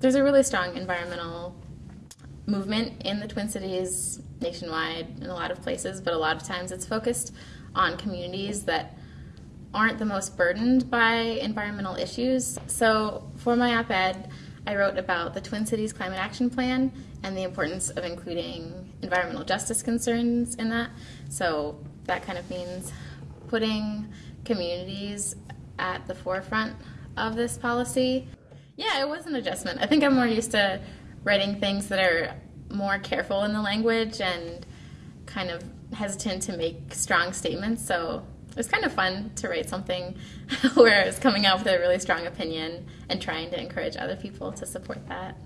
there's a really strong environmental movement in the Twin Cities nationwide in a lot of places, but a lot of times it's focused on communities that aren't the most burdened by environmental issues. So for my op ed, I wrote about the Twin Cities Climate Action Plan and the importance of including environmental justice concerns in that. So that kind of means putting communities at the forefront of this policy. Yeah, it was an adjustment. I think I'm more used to writing things that are more careful in the language and kind of hesitant to make strong statements. So it was kind of fun to write something where I was coming out with a really strong opinion and trying to encourage other people to support that.